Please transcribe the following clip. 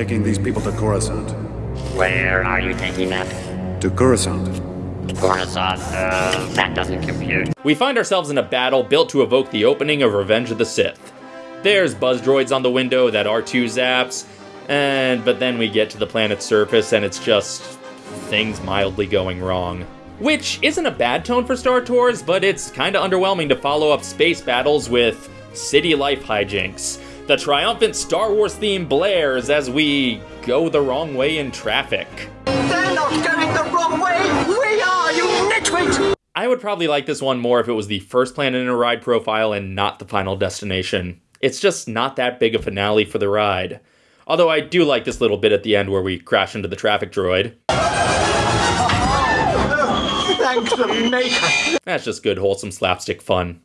taking these people to Coruscant. Where are you taking that? To Coruscant. Coruscant? Uh, that doesn't compute. We find ourselves in a battle built to evoke the opening of Revenge of the Sith. There's buzz droids on the window that R2 zaps, and but then we get to the planet's surface and it's just things mildly going wrong. Which isn't a bad tone for Star Tours, but it's kinda underwhelming to follow up space battles with city life hijinks. The triumphant Star Wars theme blares as we go the wrong way in traffic. They're not going the wrong way! We are, you nitwit! I would probably like this one more if it was the first planet in a ride profile and not the final destination. It's just not that big a finale for the ride. Although I do like this little bit at the end where we crash into the traffic droid. Thank the maker! That's just good, wholesome slapstick fun.